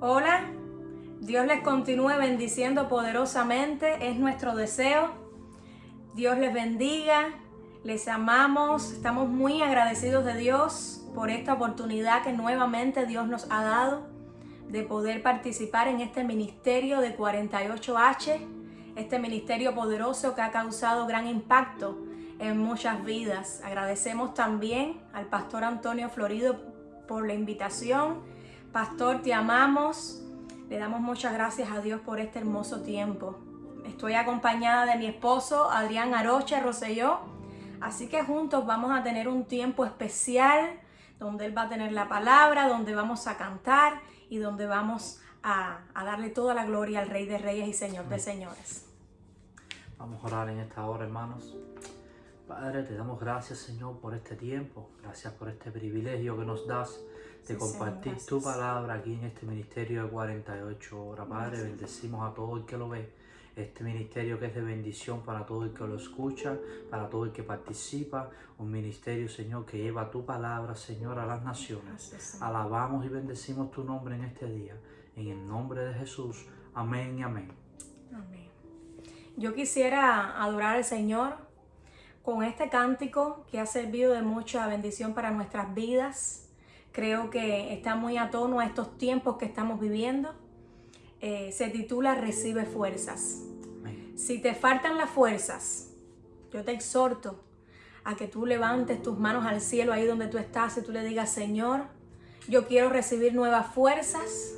Hola, Dios les continúe bendiciendo poderosamente, es nuestro deseo. Dios les bendiga, les amamos, estamos muy agradecidos de Dios por esta oportunidad que nuevamente Dios nos ha dado de poder participar en este ministerio de 48H, este ministerio poderoso que ha causado gran impacto en muchas vidas. Agradecemos también al pastor Antonio Florido por la invitación Pastor, te amamos. Le damos muchas gracias a Dios por este hermoso tiempo. Estoy acompañada de mi esposo, Adrián Aroche Roselló. Así que juntos vamos a tener un tiempo especial donde Él va a tener la palabra, donde vamos a cantar y donde vamos a, a darle toda la gloria al Rey de Reyes y Señor de Señores. Vamos a orar en esta hora, hermanos. Padre, te damos gracias, Señor, por este tiempo. Gracias por este privilegio que nos das de compartir tu palabra aquí en este ministerio de 48 horas. Padre, bendecimos a todo el que lo ve. Este ministerio que es de bendición para todo el que lo escucha, para todo el que participa. Un ministerio, Señor, que lleva tu palabra, Señor, a las naciones. Alabamos y bendecimos tu nombre en este día. En el nombre de Jesús. Amén y amén. Amén. Yo quisiera adorar al Señor con este cántico que ha servido de mucha bendición para nuestras vidas Creo que está muy a tono a estos tiempos que estamos viviendo. Eh, se titula Recibe fuerzas. Si te faltan las fuerzas, yo te exhorto a que tú levantes tus manos al cielo ahí donde tú estás y tú le digas, Señor, yo quiero recibir nuevas fuerzas.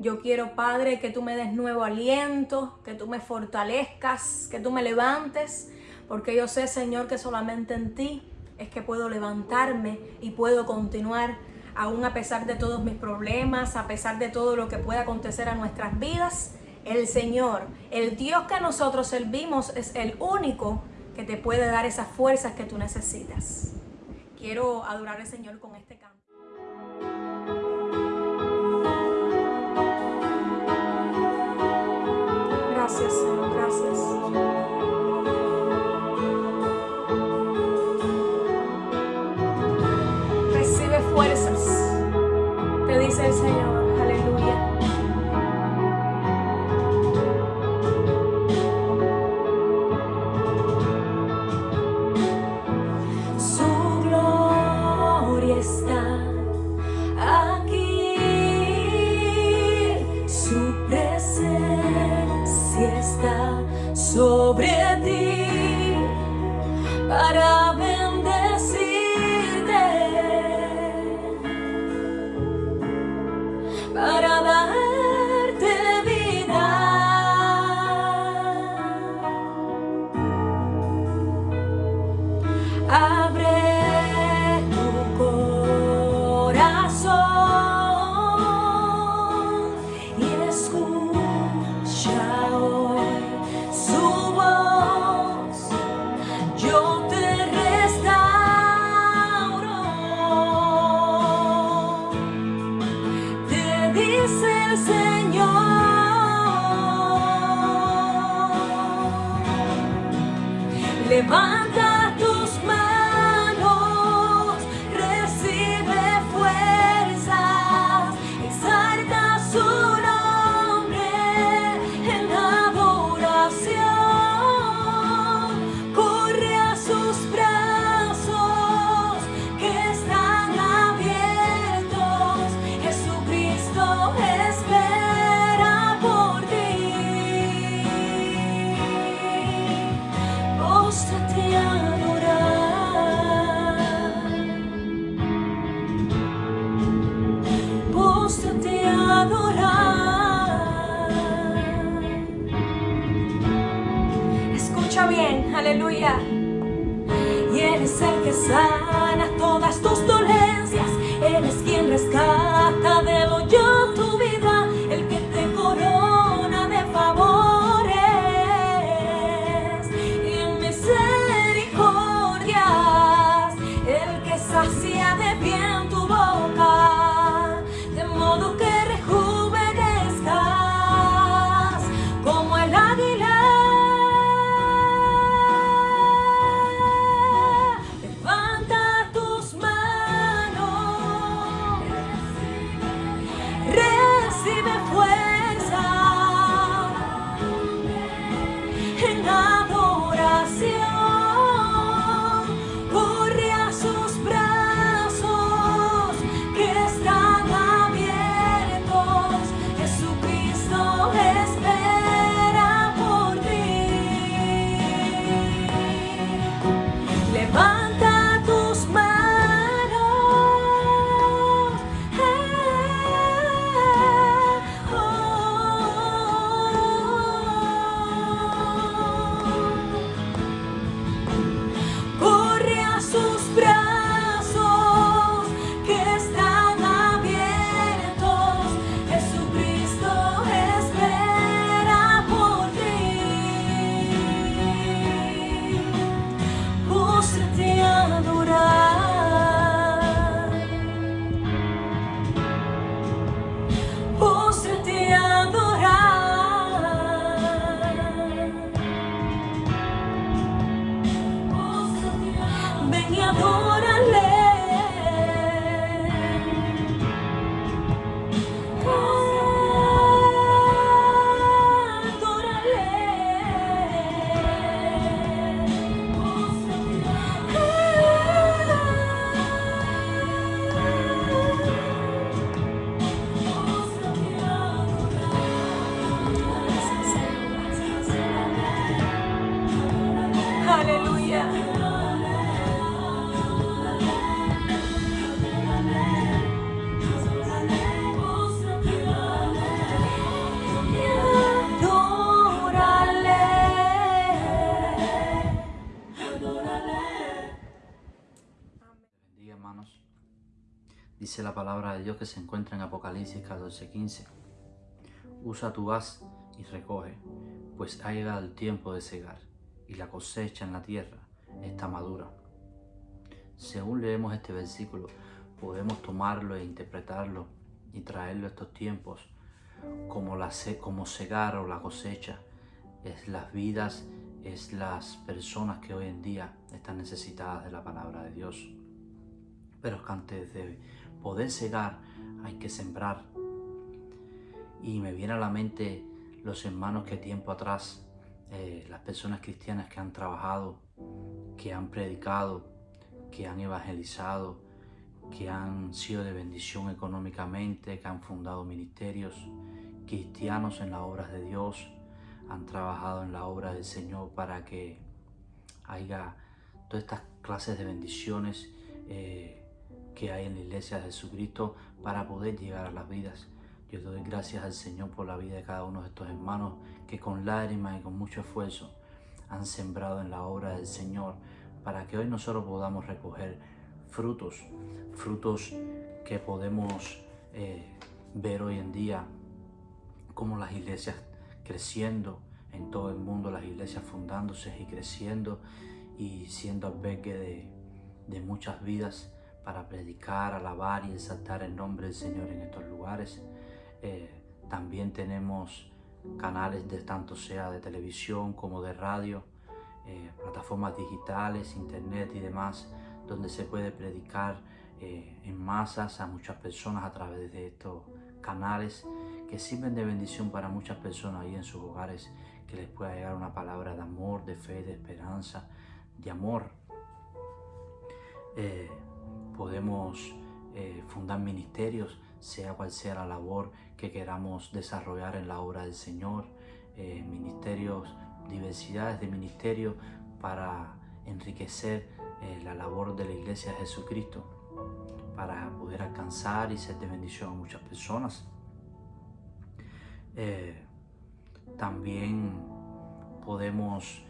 Yo quiero, Padre, que tú me des nuevo aliento, que tú me fortalezcas, que tú me levantes, porque yo sé, Señor, que solamente en ti es que puedo levantarme y puedo continuar aún a pesar de todos mis problemas, a pesar de todo lo que pueda acontecer a nuestras vidas, el Señor, el Dios que nosotros servimos es el único que te puede dar esas fuerzas que tú necesitas. Quiero adorar al Señor con este canto. Levanta. Palabra de Dios que se encuentra en Apocalipsis 14:15. Usa tu haz y recoge, pues ha llegado el tiempo de cegar, y la cosecha en la tierra está madura. Según leemos este versículo, podemos tomarlo e interpretarlo y traerlo a estos tiempos como, la, como cegar o la cosecha. Es las vidas, es las personas que hoy en día están necesitadas de la palabra de Dios. Pero que antes de poder cegar hay que sembrar. Y me viene a la mente los hermanos que tiempo atrás, eh, las personas cristianas que han trabajado, que han predicado, que han evangelizado, que han sido de bendición económicamente, que han fundado ministerios cristianos en las obras de Dios, han trabajado en la obra del Señor para que haya todas estas clases de bendiciones eh, que hay en la iglesia de Jesucristo para poder llegar a las vidas. Yo doy gracias al Señor por la vida de cada uno de estos hermanos que con lágrimas y con mucho esfuerzo han sembrado en la obra del Señor para que hoy nosotros podamos recoger frutos, frutos que podemos eh, ver hoy en día como las iglesias creciendo en todo el mundo, las iglesias fundándose y creciendo y siendo albergue de, de muchas vidas para predicar, alabar y exaltar el nombre del Señor en estos lugares. Eh, también tenemos canales de tanto sea de televisión como de radio, eh, plataformas digitales, internet y demás, donde se puede predicar eh, en masas a muchas personas a través de estos canales que sirven de bendición para muchas personas ahí en sus hogares, que les pueda llegar una palabra de amor, de fe, de esperanza, de amor. Podemos fundar ministerios sea cual sea la labor que queramos desarrollar en la obra del Señor, eh, ministerios, diversidades de ministerios para enriquecer eh, la labor de la Iglesia de Jesucristo, para poder alcanzar y ser de bendición a muchas personas. Eh, también podemos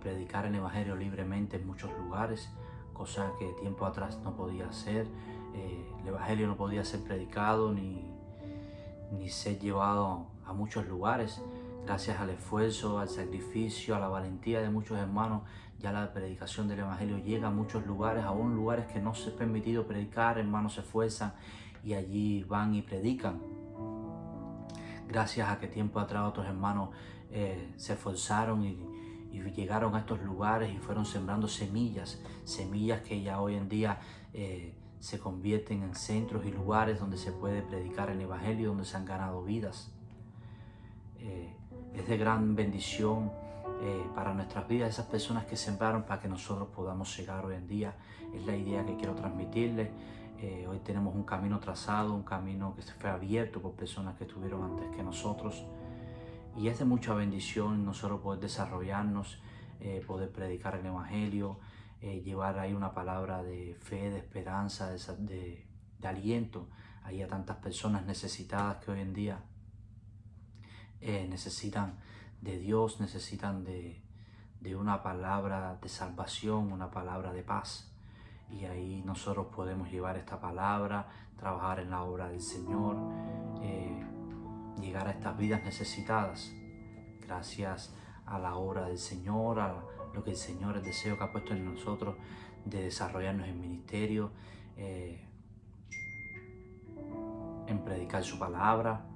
predicar el Evangelio libremente en muchos lugares, cosa que tiempo atrás no podía hacer eh, el Evangelio no podía ser predicado ni, ni ser llevado a muchos lugares. Gracias al esfuerzo, al sacrificio, a la valentía de muchos hermanos, ya la predicación del Evangelio llega a muchos lugares, aún lugares que no se ha permitido predicar, hermanos se esfuerzan y allí van y predican. Gracias a que tiempo atrás otros hermanos eh, se esforzaron y, llegaron a estos lugares y fueron sembrando semillas, semillas que ya hoy en día eh, se convierten en centros y lugares donde se puede predicar el Evangelio, donde se han ganado vidas. Eh, es de gran bendición eh, para nuestras vidas esas personas que sembraron para que nosotros podamos llegar hoy en día. Es la idea que quiero transmitirles. Eh, hoy tenemos un camino trazado, un camino que se fue abierto por personas que estuvieron antes que nosotros. Y es de mucha bendición nosotros poder desarrollarnos, poder predicar el Evangelio, eh, llevar ahí una palabra de fe, de esperanza, de, aliento ahí a tantas personas necesitadas que hoy en día eh, necesitan de Dios, necesitan de, una palabra de salvación, una palabra de paz. Y ahí nosotros podemos llevar esta palabra, trabajar en la obra del Señor, eh, llegar a estas vidas necesitadas. Gracias a la obra del Señor, a, lo que el Señor, el deseo que ha puesto en nosotros de desarrollarnos en ministerio, eh, en predicar su palabra,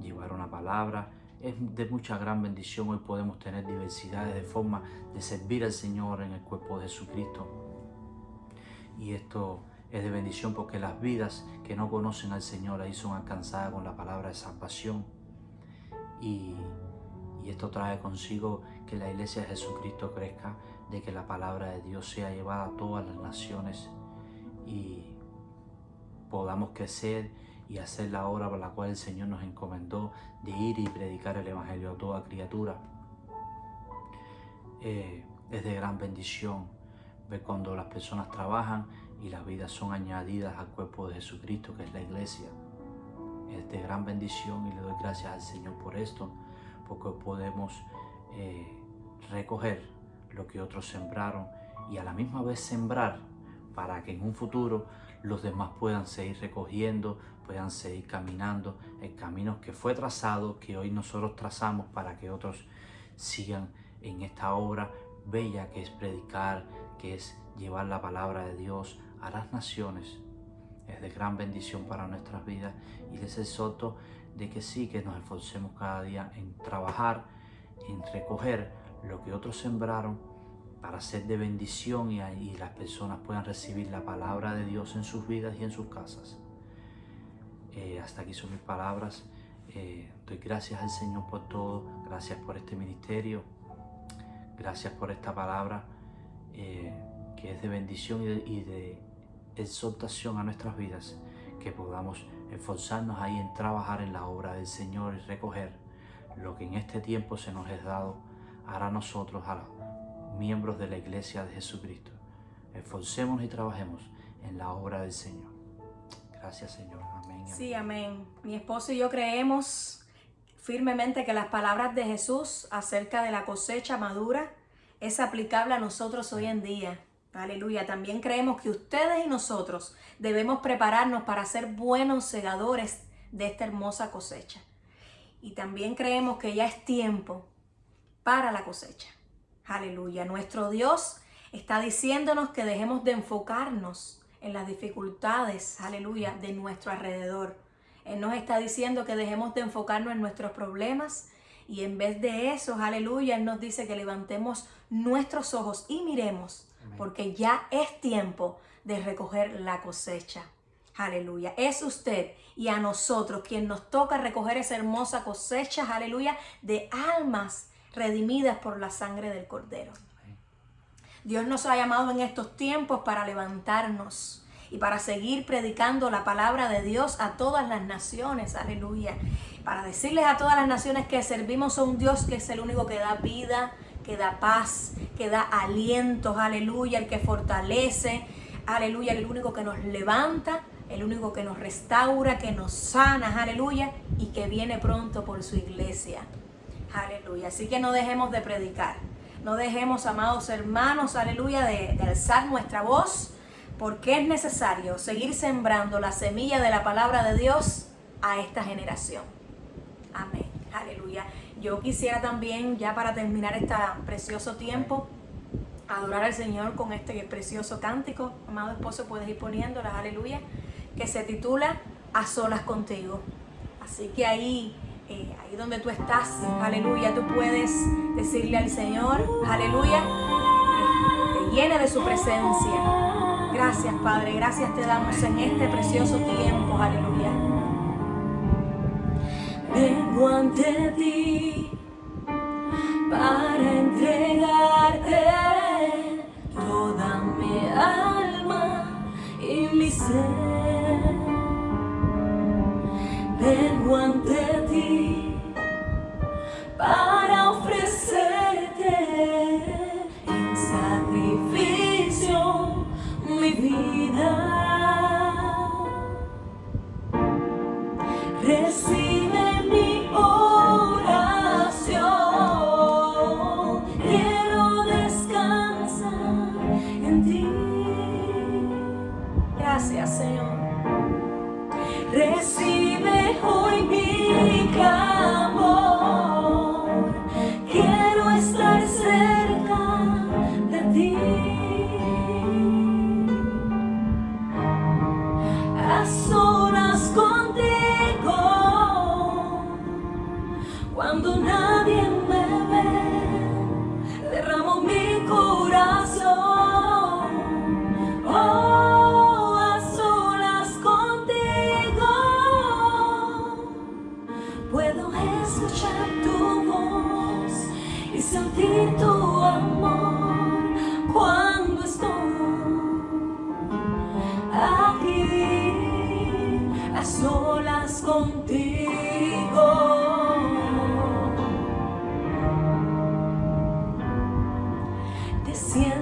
llevar una palabra. Es de mucha gran bendición. Hoy podemos tener diversidades de formas de servir al Señor en el cuerpo de Jesucristo. Y esto es de bendición porque las vidas que no conocen al Señor ahí son alcanzadas con la palabra de salvación. Y y esto trae consigo que la iglesia de Jesucristo crezca, de que la palabra de Dios sea llevada a todas las naciones y podamos crecer y hacer la obra por la cual el Señor nos encomendó de ir y predicar el Evangelio a toda criatura. Eh, es de gran bendición ver cuando las personas trabajan y las vidas son añadidas al cuerpo de Jesucristo, que es la iglesia. Es de gran bendición y le doy gracias al Señor por esto porque podemos eh, recoger lo que otros sembraron y a la misma vez sembrar para que en un futuro los demás puedan seguir recogiendo, puedan seguir caminando el camino que fue trazado, que hoy nosotros trazamos para que otros sigan en esta obra bella que es predicar, que es llevar la palabra de Dios a las naciones. Es de gran bendición para nuestras vidas y les exhorto de que sí, que nos esforcemos cada día en trabajar, en recoger lo que otros sembraron para ser de bendición y, las personas puedan recibir la palabra de Dios en sus vidas y en sus casas. Eh, hasta aquí son mis palabras. Eh, doy gracias al Señor por todo, gracias por este ministerio, gracias por esta palabra eh, que es de bendición y de exhortación a nuestras vidas, que podamos esforzarnos ahí en trabajar en la obra del Señor y recoger lo que en este tiempo se nos es dado a nosotros, a los miembros de la Iglesia de Jesucristo. Esforcémonos y trabajemos en la obra del Señor. Gracias, Señor. Amén. Sí, amén. Mi esposo y yo creemos firmemente que las palabras de Jesús acerca de la cosecha madura es aplicable a nosotros hoy en día. Aleluya. También creemos que ustedes y nosotros debemos prepararnos para ser buenos segadores de esta hermosa cosecha. Y también creemos que ya es tiempo para la cosecha. Aleluya. Nuestro Dios está diciéndonos que dejemos de enfocarnos en las dificultades, aleluya, de nuestro alrededor. Él nos está diciendo que dejemos de enfocarnos en nuestros problemas y en vez de eso, aleluya, Él nos dice que levantemos nuestros ojos y miremos, porque ya es tiempo de recoger la cosecha. Aleluya. Es usted y a nosotros quien nos toca recoger esa hermosa cosecha, aleluya, de almas redimidas por la sangre del Cordero. Dios nos ha llamado en estos tiempos para levantarnos y para seguir predicando la palabra de Dios a todas las naciones, aleluya. Para decirles a todas las naciones que servimos a un Dios que es el único que da vida, que da paz, que da alientos, aleluya, el que fortalece, aleluya, el único que nos levanta, el único que nos restaura, que nos sana, aleluya, y que viene pronto por su iglesia. Aleluya. Así que no dejemos de predicar. No dejemos, amados hermanos, aleluya, de, alzar nuestra voz, porque es necesario seguir sembrando la semilla de la palabra de Dios a esta generación. Amén. Aleluya. Yo quisiera también, ya para terminar este precioso tiempo, adorar al Señor con este precioso cántico. Amado esposo, puedes ir poniéndolas, aleluya, que se titula A solas contigo. Así que ahí eh, ahí donde tú estás, aleluya, tú puedes decirle al Señor, aleluya, que te llene de su presencia. Gracias, Padre, gracias te damos en este precioso tiempo, aleluya. Vengo ante ti para entregarte toda mi alma y mi ser. Vengo ante ti para ofrecerte en sacrificio mi vida. Recibe Cuando nadie siento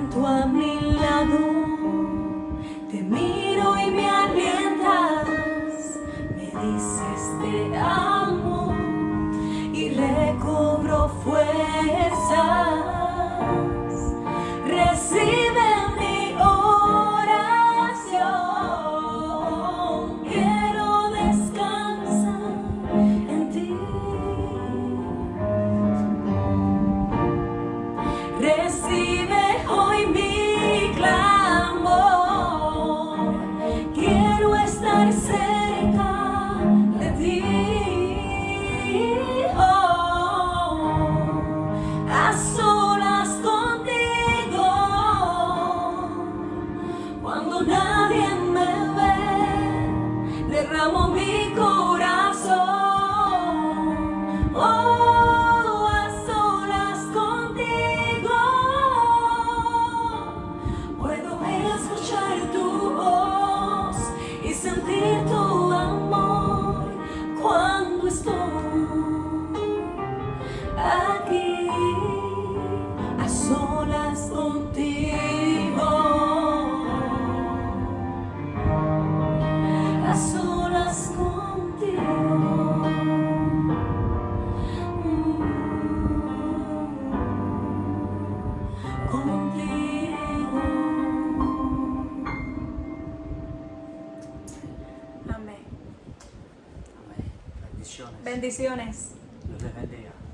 Bendiciones.